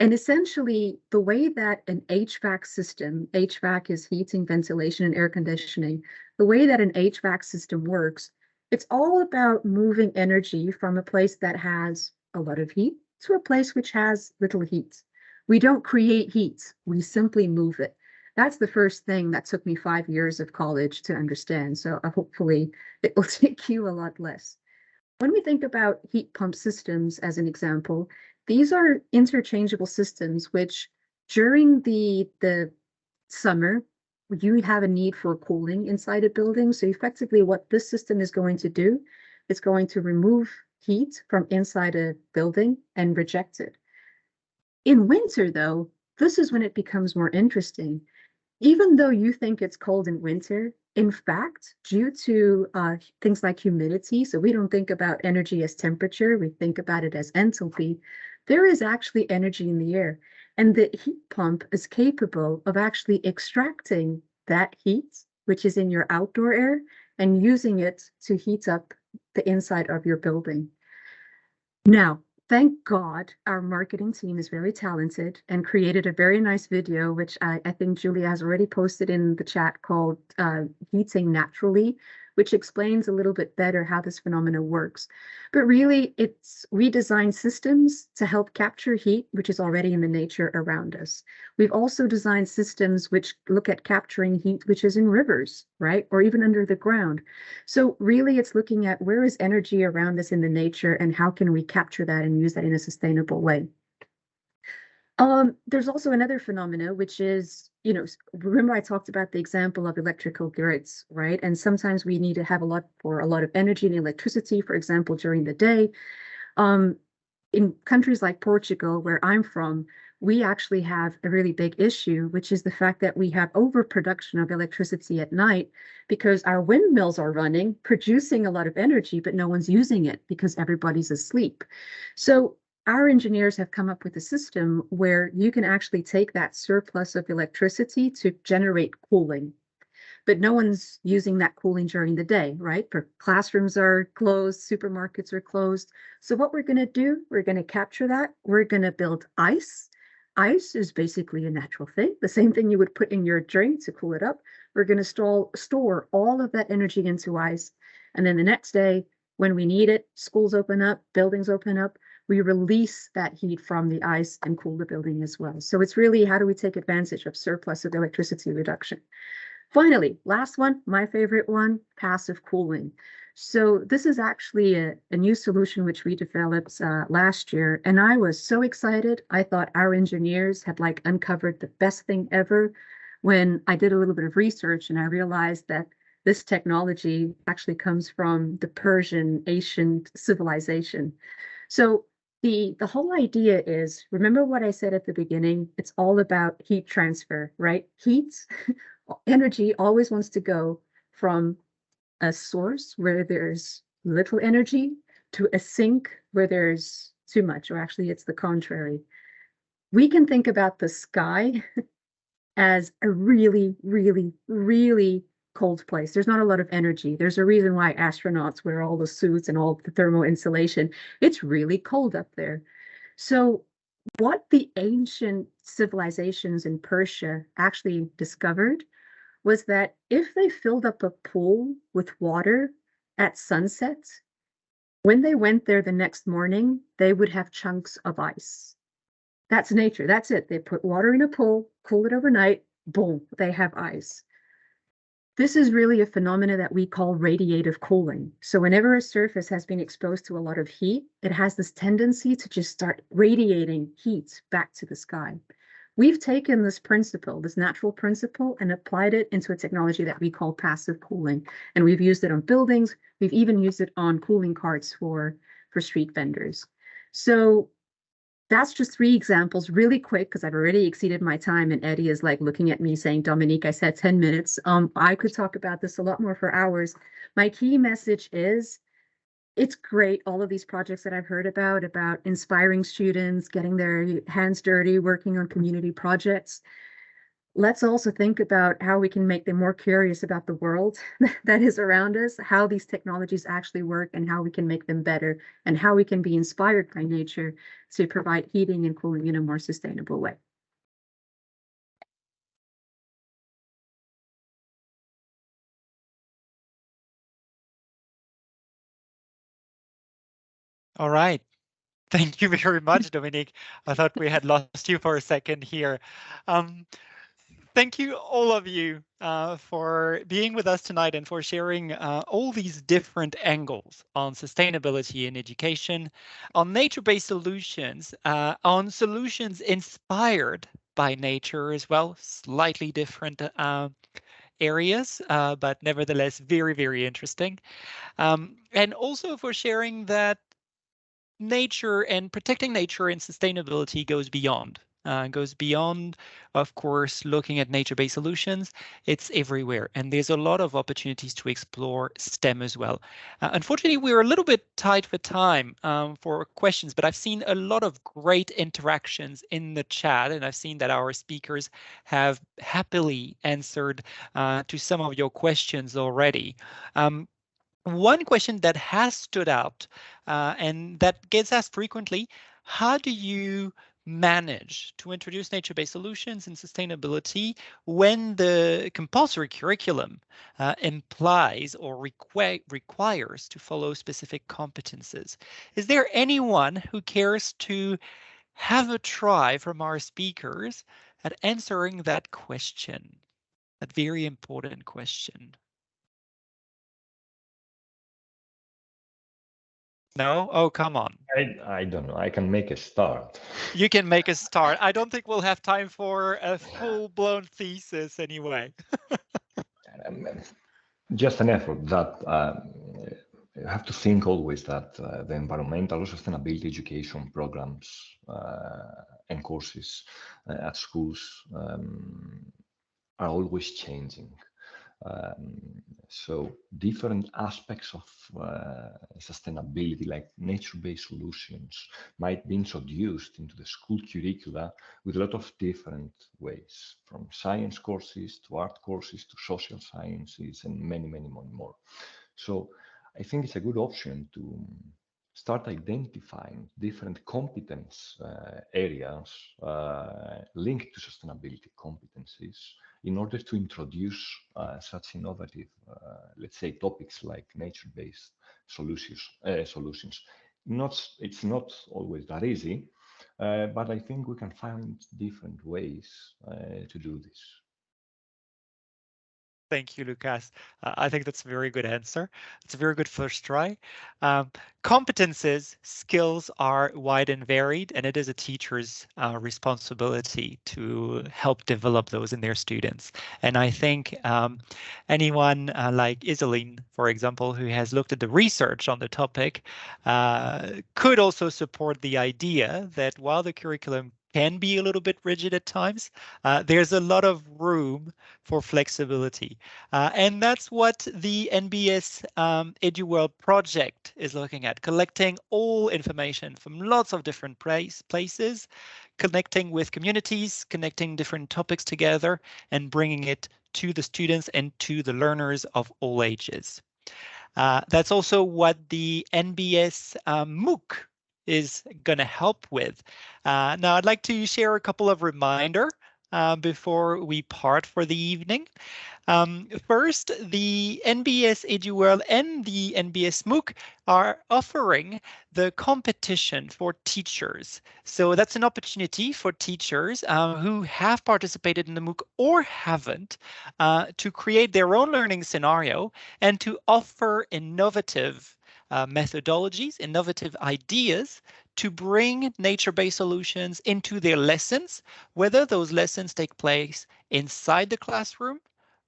And essentially, the way that an HVAC system, HVAC is heating, ventilation, and air conditioning, the way that an HVAC system works, it's all about moving energy from a place that has a lot of heat to a place which has little heat. We don't create heat, we simply move it. That's the first thing that took me five years of college to understand. So uh, hopefully it will take you a lot less. When we think about heat pump systems as an example, these are interchangeable systems which during the the summer you have a need for cooling inside a building. So effectively what this system is going to do, it's going to remove heat from inside a building and reject it. In winter though, this is when it becomes more interesting. even though you think it's cold in winter, in fact, due to uh, things like humidity, so we don't think about energy as temperature, we think about it as enthalpy, there is actually energy in the air. And the heat pump is capable of actually extracting that heat, which is in your outdoor air, and using it to heat up the inside of your building. Now, thank God our marketing team is very talented and created a very nice video, which I, I think Julia has already posted in the chat called uh, Heating Naturally, which explains a little bit better how this phenomena works. But really, it's we design systems to help capture heat, which is already in the nature around us. We've also designed systems which look at capturing heat, which is in rivers, right? Or even under the ground. So really, it's looking at where is energy around us in the nature and how can we capture that and use that in a sustainable way. Um, there's also another phenomena, which is, you know, remember I talked about the example of electrical grids, right? And sometimes we need to have a lot for a lot of energy and electricity, for example, during the day. Um, in countries like Portugal, where I'm from, we actually have a really big issue, which is the fact that we have overproduction of electricity at night because our windmills are running, producing a lot of energy, but no one's using it because everybody's asleep. So our engineers have come up with a system where you can actually take that surplus of electricity to generate cooling. But no one's using that cooling during the day, right? For classrooms are closed, supermarkets are closed. So what we're going to do, we're going to capture that. We're going to build ice. Ice is basically a natural thing, the same thing you would put in your drink to cool it up. We're going to store, store all of that energy into ice. And then the next day, when we need it, schools open up, buildings open up, we release that heat from the ice and cool the building as well. So it's really how do we take advantage of surplus of electricity reduction? Finally, last one, my favorite one, passive cooling. So this is actually a, a new solution which we developed uh, last year, and I was so excited. I thought our engineers had like uncovered the best thing ever when I did a little bit of research and I realized that this technology actually comes from the Persian ancient civilization. So the the whole idea is remember what i said at the beginning? It's all about heat transfer right? Heat energy always wants to go from a source where there's little energy to a sink where there's too much or actually it's the contrary. We can think about the sky as a really really really cold place. There's not a lot of energy. There's a reason why astronauts wear all the suits and all the thermal insulation. It's really cold up there. So what the ancient civilizations in Persia actually discovered was that if they filled up a pool with water at sunset, when they went there the next morning, they would have chunks of ice. That's nature. That's it. They put water in a pool, cool it overnight, boom, they have ice. This is really a phenomena that we call radiative cooling. So whenever a surface has been exposed to a lot of heat, it has this tendency to just start radiating heat back to the sky. We've taken this principle, this natural principle, and applied it into a technology that we call passive cooling. And we've used it on buildings. We've even used it on cooling carts for, for street vendors. So that's just three examples really quick because I've already exceeded my time and Eddie is like looking at me saying, Dominique, I said 10 minutes. Um, I could talk about this a lot more for hours. My key message is it's great, all of these projects that I've heard about, about inspiring students, getting their hands dirty, working on community projects let's also think about how we can make them more curious about the world that is around us, how these technologies actually work and how we can make them better and how we can be inspired by nature to provide heating and cooling in a more sustainable way. All right. Thank you very much, Dominique. I thought we had lost you for a second here. Um, thank you all of you uh, for being with us tonight and for sharing uh, all these different angles on sustainability in education, on nature-based solutions, uh, on solutions inspired by nature as well, slightly different uh, areas, uh, but nevertheless very, very interesting. Um, and also for sharing that nature and protecting nature and sustainability goes beyond uh, goes beyond, of course, looking at nature-based solutions. It's everywhere, and there's a lot of opportunities to explore STEM as well. Uh, unfortunately, we're a little bit tight for time um, for questions, but I've seen a lot of great interactions in the chat, and I've seen that our speakers have happily answered uh, to some of your questions already. Um, one question that has stood out uh, and that gets asked frequently, how do you manage to introduce nature-based solutions and sustainability when the compulsory curriculum uh, implies or requ requires to follow specific competences. Is there anyone who cares to have a try from our speakers at answering that question? That very important question. No? Oh, come on. I, I don't know. I can make a start. You can make a start. I don't think we'll have time for a full-blown thesis anyway. um, just an effort that uh, you have to think always that uh, the environmental sustainability education programs uh, and courses uh, at schools um, are always changing. Um, so different aspects of uh, sustainability, like nature-based solutions, might be introduced into the school curricula with a lot of different ways, from science courses to art courses to social sciences and many, many, many more. So I think it's a good option to start identifying different competence uh, areas uh, linked to sustainability competencies in order to introduce uh, such innovative, uh, let's say, topics like nature-based solutions. Uh, solutions. Not, it's not always that easy, uh, but I think we can find different ways to do this. Thank you, Lucas. Uh, I think that's a very good answer. It's a very good first try. Um, competences, skills are wide and varied, and it is a teacher's uh, responsibility to help develop those in their students. And I think um, anyone uh, like Iselin, for example, who has looked at the research on the topic, uh, could also support the idea that while the curriculum can be a little bit rigid at times. Uh, there's a lot of room for flexibility. Uh, and that's what the NBS um, EduWorld project is looking at, collecting all information from lots of different place, places, connecting with communities, connecting different topics together, and bringing it to the students and to the learners of all ages. Uh, that's also what the NBS um, MOOC is going to help with. Uh, now, I'd like to share a couple of reminder uh, before we part for the evening. Um, first, the NBS EduWorld and the NBS MOOC are offering the competition for teachers. So that's an opportunity for teachers uh, who have participated in the MOOC or haven't uh, to create their own learning scenario and to offer innovative uh, methodologies, innovative ideas to bring nature-based solutions into their lessons, whether those lessons take place inside the classroom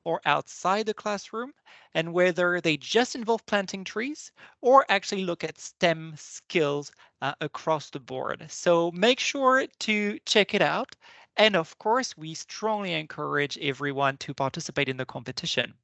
or outside the classroom, and whether they just involve planting trees or actually look at STEM skills uh, across the board. So make sure to check it out. And of course, we strongly encourage everyone to participate in the competition.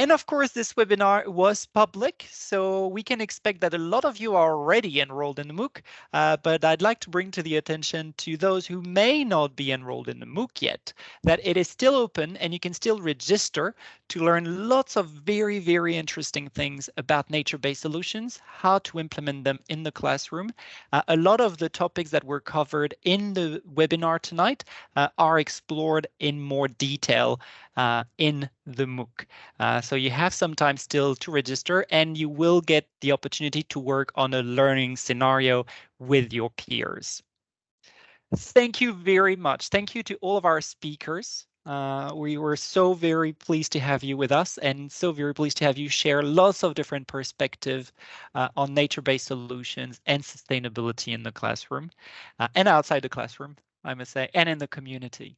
And of course, this webinar was public, so we can expect that a lot of you are already enrolled in the MOOC, uh, but I'd like to bring to the attention to those who may not be enrolled in the MOOC yet, that it is still open and you can still register to learn lots of very, very interesting things about nature-based solutions, how to implement them in the classroom. Uh, a lot of the topics that were covered in the webinar tonight uh, are explored in more detail uh, in the MOOC. Uh, so you have some time still to register and you will get the opportunity to work on a learning scenario with your peers. Thank you very much. Thank you to all of our speakers. Uh, we were so very pleased to have you with us and so very pleased to have you share lots of different perspective uh, on nature-based solutions and sustainability in the classroom uh, and outside the classroom, I must say, and in the community.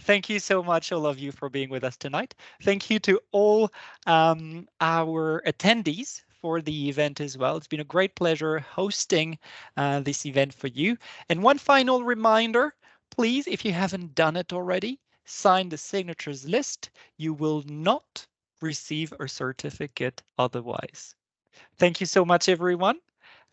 Thank you so much, all of you, for being with us tonight. Thank you to all um, our attendees for the event as well. It's been a great pleasure hosting uh, this event for you. And one final reminder, please, if you haven't done it already, sign the signatures list. You will not receive a certificate otherwise. Thank you so much, everyone.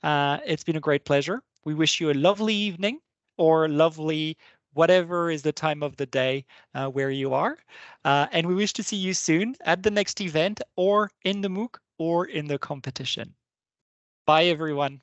Uh, it's been a great pleasure. We wish you a lovely evening or lovely whatever is the time of the day uh, where you are. Uh, and we wish to see you soon at the next event or in the MOOC or in the competition. Bye, everyone.